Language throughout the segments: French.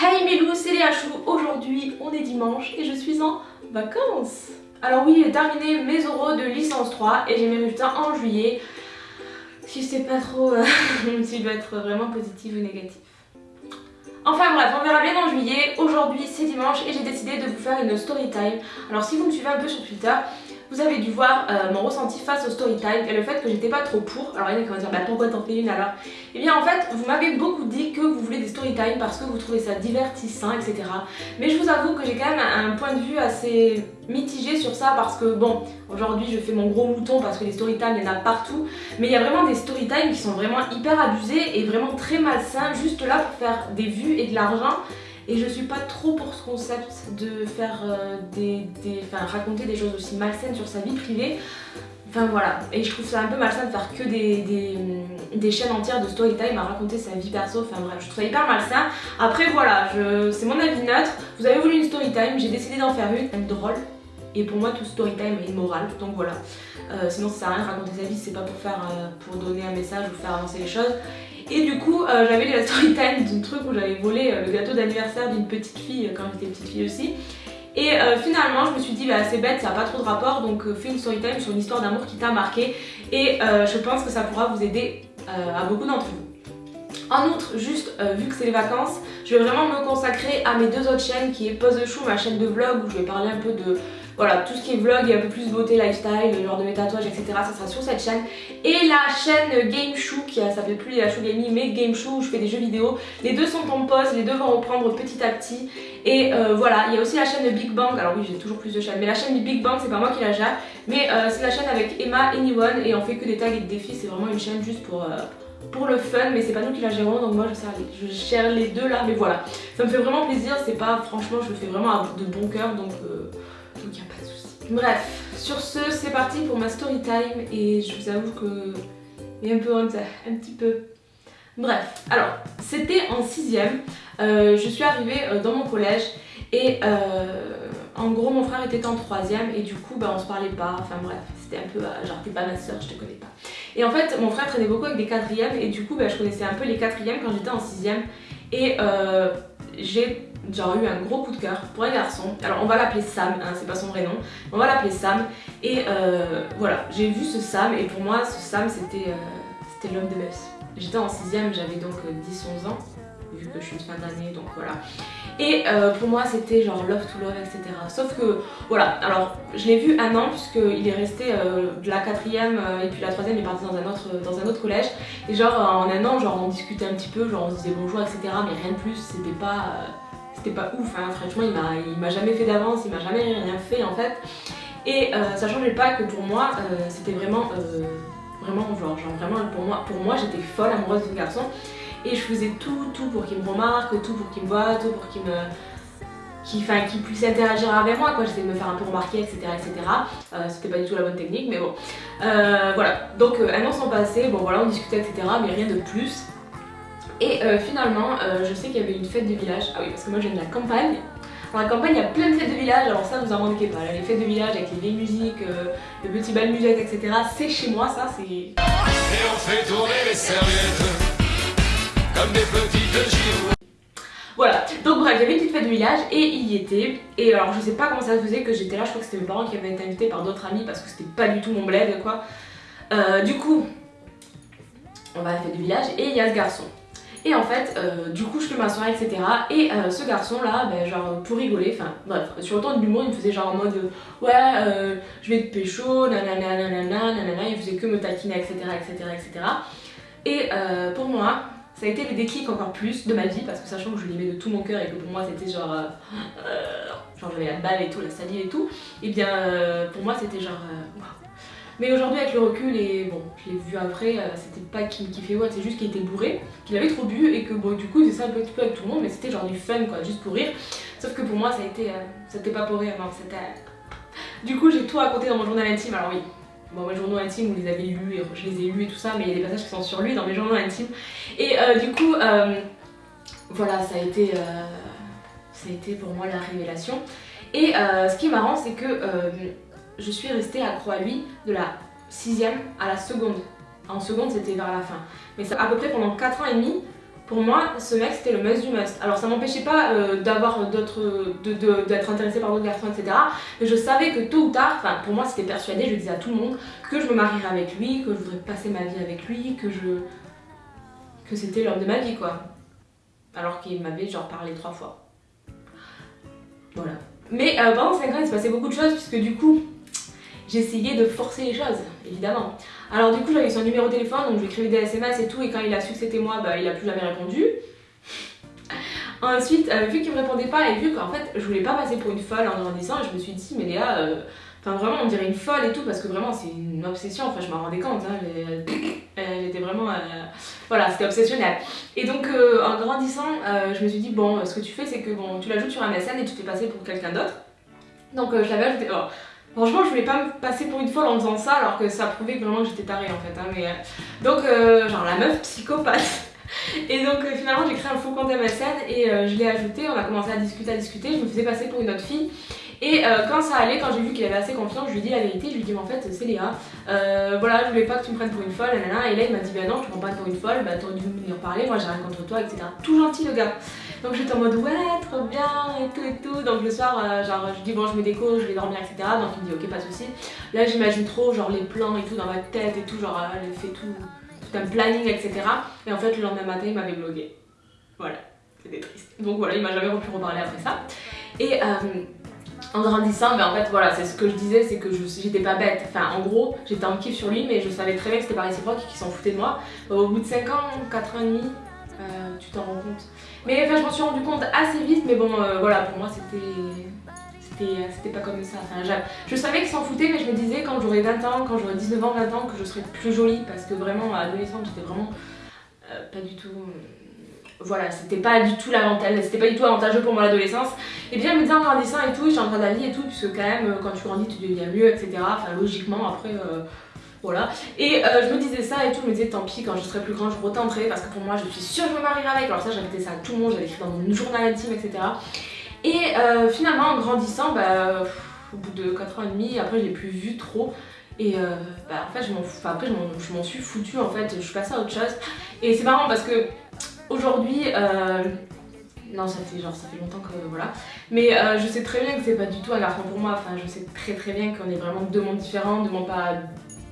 Hey Milou, c'est Léa Chou. Aujourd'hui, on est dimanche et je suis en vacances. Alors oui, j'ai terminé mes oraux de licence 3 et j'ai mes résultats en juillet. Si je sais pas trop euh, si être vraiment positive ou négative. Enfin bref, on verra bien en juillet. Aujourd'hui, c'est dimanche et j'ai décidé de vous faire une story time. Alors si vous me suivez un peu sur Twitter, vous avez dû voir euh, mon ressenti face au story time et le fait que j'étais pas trop pour. Alors il y en a qui vont dire bah pourquoi t'en fais une alors Et eh bien en fait vous m'avez beaucoup dit que vous voulez des story time parce que vous trouvez ça divertissant etc. Mais je vous avoue que j'ai quand même un point de vue assez mitigé sur ça parce que bon aujourd'hui je fais mon gros mouton parce que les story time il y en a partout mais il y a vraiment des story time qui sont vraiment hyper abusés et vraiment très malsains juste là pour faire des vues et de l'argent et je suis pas trop pour ce concept de faire euh, des, enfin, raconter des choses aussi malsaines sur sa vie privée. Enfin voilà, et je trouve ça un peu malsain de faire que des, des, chaînes entières de story time à raconter sa vie perso, enfin bref, je trouve ça hyper malsain. Après voilà, c'est mon avis neutre, vous avez voulu une story time, j'ai décidé d'en faire une, drôle, et pour moi tout story time est immoral, donc voilà. Euh, sinon ça sert à rien de raconter sa vie, c'est pas pour faire, euh, pour donner un message ou faire avancer les choses. Et du coup, euh, j'avais la story time d'un truc où j'avais volé euh, le gâteau d'anniversaire d'une petite fille euh, quand j'étais petite fille aussi. Et finalement, je me suis dit, bah, c'est bête, ça n'a pas trop de rapport, donc fais une story time sur une histoire d'amour qui t'a marqué. Et je pense que ça pourra vous aider à beaucoup d'entre vous. En outre, juste vu que c'est les vacances, je vais vraiment me consacrer à mes deux autres chaînes qui est Pose the Shoe, ma chaîne de vlog où je vais parler un peu de voilà, tout ce qui est vlog et un peu plus beauté, lifestyle, le genre de mes tatouages, etc. Ça sera sur cette chaîne. Et la chaîne Game Shoe, qui s'appelle plus la Shoe Gaming, mais Game Shoe où je fais des jeux vidéo. Les deux sont en pause, les deux vont reprendre petit à petit. Et euh, voilà, il y a aussi la chaîne Big Bang. Alors oui, j'ai toujours plus de chaînes, mais la chaîne Big Bang, c'est pas moi qui la gère. Mais euh, c'est la chaîne avec Emma Anyone et on fait que des tags et des défis. C'est vraiment une chaîne juste pour... Euh, pour le fun mais c'est pas nous qui la gérons donc moi je, je gère les deux là mais voilà ça me fait vraiment plaisir c'est pas franchement je le fais vraiment de bon cœur donc donc il a pas de souci. Bref, sur ce, c'est parti pour ma story time et je vous avoue que j'ai un peu honte, un petit peu. Bref, alors, c'était en 6ème, euh, je suis arrivée euh, dans mon collège et euh, en gros mon frère était en 3ème et du coup bah, on se parlait pas, enfin bref, c'était un peu genre t'es pas ma soeur, je te connais pas. Et en fait mon frère traînait beaucoup avec des 4ème et du coup bah, je connaissais un peu les 4ème quand j'étais en 6ème et j'ai genre eu un gros coup de cœur pour un garçon. Alors on va l'appeler Sam, hein, c'est pas son vrai nom, on va l'appeler Sam. Et euh, voilà, j'ai vu ce Sam et pour moi ce Sam c'était euh, l'homme de ma. J'étais en 6 j'avais donc 10-11 euh, ans, vu que je suis une fin d'année donc voilà. Et pour moi c'était genre love to love etc. Sauf que voilà, alors je l'ai vu un an puisqu'il est resté de la quatrième et puis la troisième il est parti dans un autre, dans un autre collège. Et genre en un an genre on discutait un petit peu, genre on se disait bonjour etc. Mais rien de plus, c'était pas pas ouf, hein. franchement il m'a jamais fait d'avance, il m'a jamais rien fait en fait. Et euh, ça changeait pas que pour moi euh, c'était vraiment, euh, vraiment genre, genre vraiment pour moi, pour moi j'étais folle amoureuse de garçon. Et je faisais tout, tout pour qu'il me remarque, tout pour qu'il me voit, tout pour qu'il me qu'il puisse interagir avec moi quoi, j'essayais de me faire un peu remarquer etc etc c'était pas du tout la bonne technique mais bon. Voilà. Donc un an sont passés, bon voilà on discutait etc mais rien de plus et euh, finalement, euh, je sais qu'il y avait une fête de village. Ah oui, parce que moi je viens de la campagne. Dans la campagne, il y a plein de fêtes de village, alors ça vous en manquez pas. les fêtes de village avec les vieilles musiques, euh, le petit bal musette, etc. C'est chez moi, ça, c'est... Et on fait tourner les serviettes comme des petites girouettes. Voilà, donc bref, j'avais une petite fête de village et il y était. Et alors je sais pas comment ça se faisait que j'étais là, je crois que c'était mes parents qui avaient été invités par d'autres amis parce que c'était pas du tout mon bled quoi. du coup, on va à la fête de village et il y a ce garçon. Et en fait, euh, du coup, je fais ma soirée, etc. Et euh, ce garçon-là, ben, genre, pour rigoler, enfin, bref, sur le temps de l'humour, il me faisait genre en mode Ouais, euh, je vais te pécho, nanana, nanana, nanana, il faisait que me taquiner, etc., etc., etc. Et pour moi, ça a été le déclic encore plus de ma vie, parce que sachant que je l'aimais de tout mon cœur et que pour moi, c'était genre. genre, j'avais la balle et tout, la salive et tout, et bien, pour moi, c'était genre. Mais aujourd'hui avec le recul et bon, je l'ai vu après, euh, c'était pas qu'il me kiffait ouais, c'est juste qu'il était bourré, qu'il avait trop bu et que bon du coup il faisait ça un petit peu avec tout le monde mais c'était genre du fun quoi, juste pour rire. Sauf que pour moi ça a été, euh, c'était pas pour rire, non c'était... Du coup j'ai tout raconté dans mon journal intime, alors oui, Bon, mes journaux intimes, vous les avez lus et je les ai lus et tout ça, mais il y a des passages qui sont sur lui dans mes journaux intimes. Et euh, du coup, voilà, ça a, été, ça a été pour moi la révélation. Et ce qui est marrant, c'est que je suis restée accro à lui de la sixième à la seconde. En seconde, c'était vers la fin. Mais à peu près pendant 4 ans et demi, pour moi, ce mec c'était le must du must. Alors ça m'empêchait pas euh, d'avoir d'autres, d'être intéressée par d'autres garçons, etc. Mais je savais que tôt ou tard, enfin pour moi c'était persuadé, je disais à tout le monde que je me marierais avec lui, que je voudrais passer ma vie avec lui, que je, que c'était l'homme de ma vie quoi. Alors qu'il m'avait genre parlé trois fois. Voilà. Mais euh, pendant 5 ans il se passait beaucoup de choses puisque du coup j'essayais de forcer les choses, évidemment. Alors du coup j'avais son numéro de téléphone, donc je lui écrivais des SMS et tout, et quand il a su que c'était moi, bah, il a plus jamais répondu. Ensuite, euh, vu qu'il me répondait pas et vu qu'en fait je voulais pas passer pour une folle en grandissant, je me suis dit mais Léa, euh, enfin vraiment on dirait une folle et tout parce que vraiment c'est une obsession, enfin je m'en rendais compte, hein, était vraiment, euh, voilà c'était obsessionnel. Et donc en grandissant, je me suis dit bon ce que tu fais c'est que bon tu l'ajoutes sur un MSN et tu te fais passer pour quelqu'un d'autre. Donc je l'avais ajouté, Franchement, je voulais pas me passer pour une folle en faisant ça alors que ça prouvait vraiment que j'étais tarée en fait. Hein, mais, euh, Donc, euh, genre la meuf psychopathe. Et donc euh, finalement j'ai créé un faux compte MSN et je l'ai ajouté, on a commencé à discuter, à discuter, je me faisais passer pour une autre fille. Et quand ça allait, quand j'ai vu qu'il avait assez confiance, je lui ai dit la vérité, je lui ai dit mais en fait c'est Léa, voilà je voulais pas que tu me prennes pour une folle, et là il m'a dit bah non je te prends pas pour une folle, bah t'aurais dû venir parler, moi j'ai rien contre toi, etc. Tout gentil le gars. Donc j'étais en mode ouais, trop bien et tout et tout. Donc le soir, euh, genre je dis bon, je me déco, je vais dormir, etc. Donc il me dit ok, pas de soucis. Là j'imagine trop genre les plans et tout dans ma tête et tout, genre elle fait tout, tout un planning, etc. Et en fait le lendemain matin il m'avait bloqué. Voilà, c'était triste. Donc voilà, il m'a jamais pu reparler après ça. Et euh, en grandissant, ben en fait voilà, c'est ce que je disais, c'est que j'étais pas bête. Enfin en gros, j'étais en kiff sur lui, mais je savais très bien que c'était pas réciproque et qu'il s'en foutait de moi. Au bout de 5 ans, 4 ans et demi, euh, tu t'en rends compte. Mais enfin, je m'en suis rendu compte assez vite, mais bon, euh, voilà, pour moi c'était c'était pas comme ça. Enfin, je savais qu'il s'en foutait, mais je me disais quand j'aurai 20 ans, quand j'aurai 19 ans, 20 ans, que je serai plus jolie parce que vraiment, à adolescente, j'étais vraiment euh, pas du tout. voilà, c'était pas du tout l'avantage, c'était pas du tout avantageux pour moi l'adolescence. Et bien, me dire en grandissant et tout, suis en train d'aller et tout, puisque quand même, quand tu grandis, tu deviens mieux, etc. Enfin, logiquement, après. Voilà. Et euh, je me disais ça et tout, je me disais tant pis, quand je serai plus grand, je retenterai parce que pour moi, je suis sûre que je me marierai avec. Alors ça, j'avais ça à tout le monde, j'avais écrit dans mon journal intime, etc. Et euh, finalement, en grandissant, bah, au bout de 4 ans et demi, après, je l'ai plus vu trop. Et euh, bah, en fait, je m'en enfin, après, je m'en suis foutue en fait, je suis passée à autre chose. Et c'est marrant parce que aujourd'hui, non, ça fait genre ça fait longtemps que voilà. Mais je sais très bien que c'est pas du tout un garçon pour moi. Enfin, je sais très très bien qu'on est vraiment deux mondes différents, deux mondes pas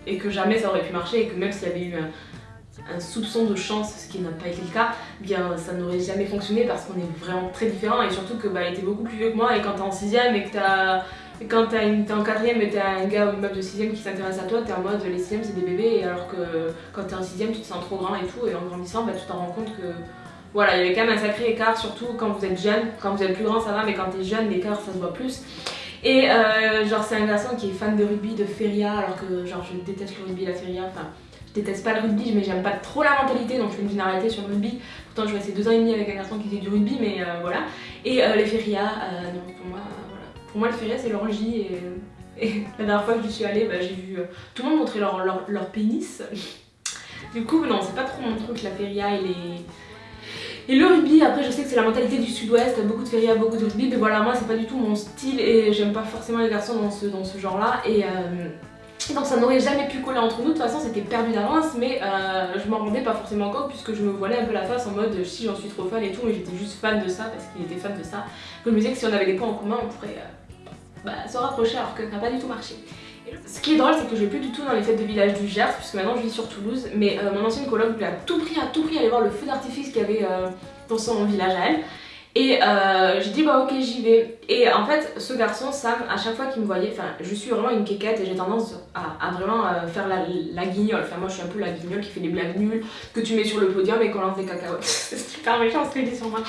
et que jamais ça aurait pu marcher et que même s'il y avait eu un, soupçon de chance, ce qui n'a pas été le cas, bien ça n'aurait jamais fonctionné parce qu'on est vraiment très différents et surtout que bah, il était beaucoup plus vieux que moi et quand t'es en 6ème et que t'as quand t'es en 4ème et t'as un gars ou une meuf de 6ème qui s'intéresse à toi, t'es en mode les 6ème c'est des bébés alors que quand t'es en 6ème tu te sens trop grand et tout et en grandissant bah, tu t'en rends compte que voilà, il y avait quand même un sacré écart, surtout quand vous êtes jeune. Quand vous êtes plus grand, ça va, mais quand t'es jeune, l'écart ça se voit plus. Et euh, genre c'est un garçon qui est fan de rugby, de feria, alors que genre je déteste le rugby, la feria, enfin je déteste pas le rugby, mais j'aime pas trop la mentalité, donc je fais une généralité sur le rugby. Pourtant je rester deux ans et demi avec un garçon qui fait du rugby, mais euh, voilà. Et euh, les ferias, non pour moi, voilà. Pour moi le feria c'est l'orgie et, la dernière fois que je suis allée, bah, j'ai vu tout le monde montrer leur, leur pénis. du coup non, c'est pas trop mon truc la feria et les et le rugby, après je sais que c'est la mentalité du sud-ouest, beaucoup de feria, beaucoup de rugby, mais voilà, moi c'est pas du tout mon style et j'aime pas forcément les garçons dans ce, dans ce genre-là. Et, euh, donc ça n'aurait jamais pu coller entre nous, de toute façon c'était perdu d'avance, mais euh, je m'en rendais pas forcément compte puisque je me voilais un peu la face en mode si j'en suis trop fan et tout, mais j'étais juste fan de ça parce qu'il était fan de ça. Que je me disais que si on avait des points en commun, on pourrait euh, bah, se rapprocher alors que ça n'a pas du tout marché. Ce qui est drôle, c'est que je vais plus du tout dans les fêtes de village du Gers, puisque maintenant je vis sur Toulouse, mais euh, mon ancienne coloc voulait à tout prix, à tout prix aller voir le feu d'artifice qu'il y avait euh, dans son village à elle. Et euh, j'ai dit bah ok j'y vais. Et en fait ce garçon Sam à chaque fois qu'il me voyait, enfin je suis vraiment une quéquette et j'ai tendance à, vraiment faire la, guignole. Enfin moi je suis un peu la guignole qui fait des blagues nulles que tu mets sur le podium et qu'on lance des cacahuètes. C'est super méchant ce que dis sur moi.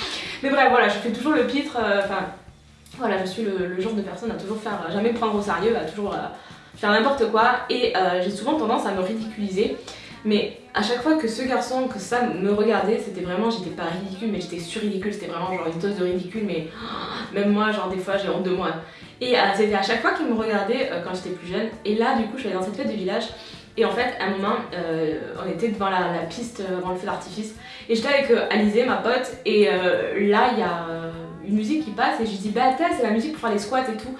Mais bref voilà je fais toujours le pitre. Enfin voilà je suis le, genre de personne à toujours faire, jamais prendre au sérieux, à toujours faire n'importe quoi et euh, j'ai souvent tendance à me ridiculiser. Mais à chaque fois que ce garçon, que ça me regardait, c'était vraiment, j'étais pas ridicule, mais j'étais sur-ridicule, c'était vraiment genre une dose de ridicule, mais même moi, genre des fois, j'ai honte de moi. Et euh, c'était à chaque fois qu'il me regardait euh, quand j'étais plus jeune. Et là, du coup, je suis allée dans cette fête de village. Et en fait, à un moment, on était devant la, piste, devant le feu d'artifice. Et j'étais avec Alizé, ma pote. Et là, il y a une musique qui passe. Et je dis, bah, c'est la musique pour faire les squats et tout.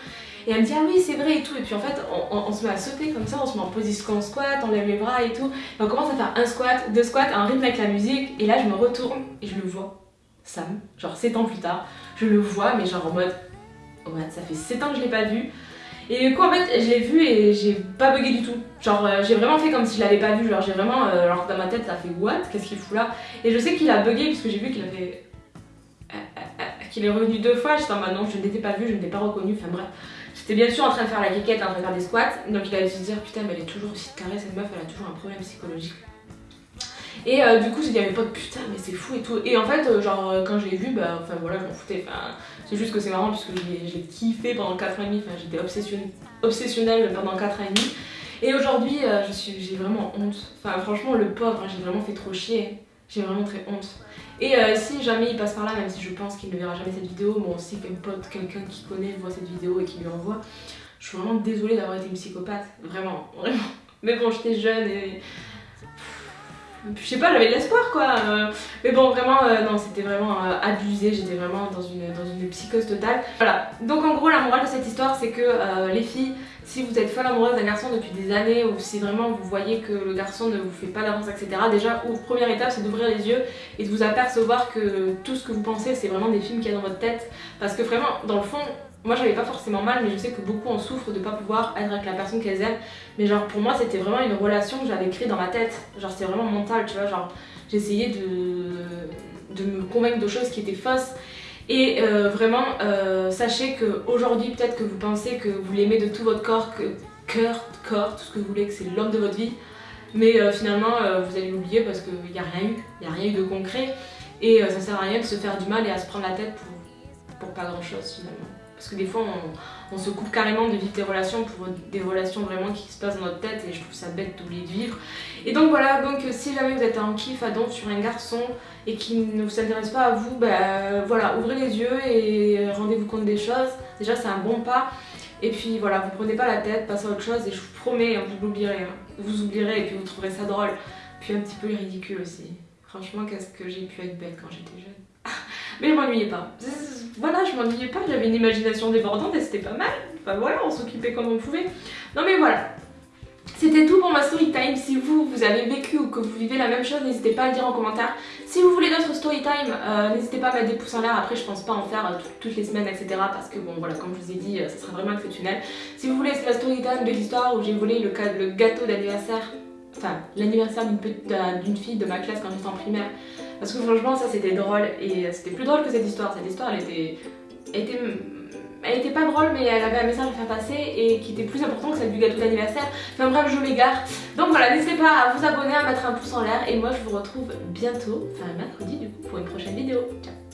Et elle me dit ah oui c'est vrai et tout. Et puis en fait on, se met à sauter comme ça, on se met en position squat, on lève les bras et tout. Et on commence à faire un squat, deux squats, un rythme avec la musique. Et là je me retourne et je le vois. Sam, genre 7 ans plus tard, je le vois mais genre en mode ouais ça fait 7 ans que je l'ai pas vu. Et du coup en fait je l'ai vu et j'ai pas bugué du tout. Genre euh, j'ai vraiment fait comme si je l'avais pas vu, genre j'ai vraiment, euh, dans ma tête ça fait what? Qu'est-ce qu'il fout là? Et je sais qu'il a bugué puisque j'ai vu qu'il avait... Qu'il est revenu deux fois, j'étais en mode non je ne l'étais pas vu, je ne l'ai pas reconnu, enfin bref. J'étais bien sûr en train de faire la quéquette, en train de faire des squats, donc il a dû se dire putain mais elle est toujours aussi carrée cette meuf, elle a toujours un problème psychologique. Et euh, du coup, j'ai dit à mes potes, putain, mais c'est fou et tout. Et en fait, euh, genre, euh, quand je l'ai vu, bah, enfin voilà, je m'en foutais. Enfin, c'est juste que c'est marrant puisque j'ai kiffé pendant 4 ans et demi. Enfin, j'étais obsessionnelle pendant 4 ans et demi. Et aujourd'hui, j'ai vraiment honte. Enfin, franchement, le pauvre, hein, j'ai vraiment fait trop chier. J'ai vraiment très honte. Et si jamais il passe par là, même si je pense qu'il ne verra jamais cette vidéo, bon, si qu'un pote, quelqu'un qui connaît voit cette vidéo et qui lui envoie, je suis vraiment désolée d'avoir été une psychopathe. Vraiment, vraiment. Mais bon, j'étais jeune et je sais pas, j'avais de l'espoir quoi. Euh, mais bon, vraiment, euh, non, c'était vraiment euh, abusé. J'étais vraiment dans une, dans une psychose totale. Voilà. Donc en gros, la morale de cette histoire, c'est que les filles, si vous êtes folle amoureuse d'un garçon depuis des années ou si vraiment vous voyez que le garçon ne vous fait pas d'avance, etc. Déjà, première étape, c'est d'ouvrir les yeux et de vous apercevoir que tout ce que vous pensez, c'est vraiment des films qu'il y a dans votre tête. Parce que vraiment, dans le fond, moi j'avais pas forcément mal mais je sais que beaucoup en souffrent de pas pouvoir être avec la personne qu'elles aiment mais genre pour moi c'était vraiment une relation que j'avais créée dans ma tête genre c'était vraiment mental tu vois genre j'essayais de, de me convaincre de choses qui étaient fausses et euh, vraiment euh, sachez qu'aujourd'hui peut-être que vous pensez que vous l'aimez de tout votre corps que cœur, corps, tout ce que vous voulez que c'est l'homme de votre vie. Mais euh, finalement vous allez l'oublier parce qu'il n'y a rien eu, il n'y a rien eu de concret. Et ça sert à rien de se faire du mal et à se prendre la tête pour, pour pas grand chose finalement parce que des fois, on, se coupe carrément de vivre des relations pour des relations vraiment qui se passent dans notre tête et je trouve ça bête d'oublier de vivre. Et donc voilà, donc si jamais vous êtes en kiff à don sur un garçon et qui ne vous intéresse pas à vous, bah voilà, ouvrez les yeux et rendez-vous compte des choses. Déjà, c'est un bon pas. Et puis voilà, vous prenez pas la tête, passez à autre chose et je vous promets, hein, vous l'oublierez. Hein. Vous oublierez et puis vous trouverez ça drôle. Puis un petit peu ridicule aussi. Franchement, qu'est-ce que j'ai pu être bête quand j'étais jeune. Mais je m'ennuyais pas. Voilà, je m'ennuyais pas, j'avais une imagination débordante et c'était pas mal. Enfin voilà, on s'occupait comme on pouvait. Non mais voilà. C'était tout pour ma story time. Si vous, vous avez vécu ou que vous vivez la même chose, n'hésitez pas à le dire en commentaire. Si vous voulez d'autres story time, euh, n'hésitez pas à mettre des pouces en l'air. Après, je pense pas en faire euh, toutes les semaines, etc. Parce que bon, voilà, comme je vous ai dit, euh, ça sera vraiment exceptionnel. Si vous voulez, c'est la story time de l'histoire où j'ai volé le, le gâteau d'anniversaire, enfin, l'anniversaire d'une fille de ma classe quand j'étais en primaire. Parce que franchement ça c'était drôle et c'était plus drôle que cette histoire. Cette histoire elle était, elle était, elle était pas drôle mais elle avait un message à faire passer et qui était plus important que celle du gâteau d'anniversaire. Enfin bref je m'égare. Donc voilà n'hésitez pas à vous abonner, à mettre un pouce en l'air et moi je vous retrouve bientôt, enfin mercredi du coup pour une prochaine vidéo. Ciao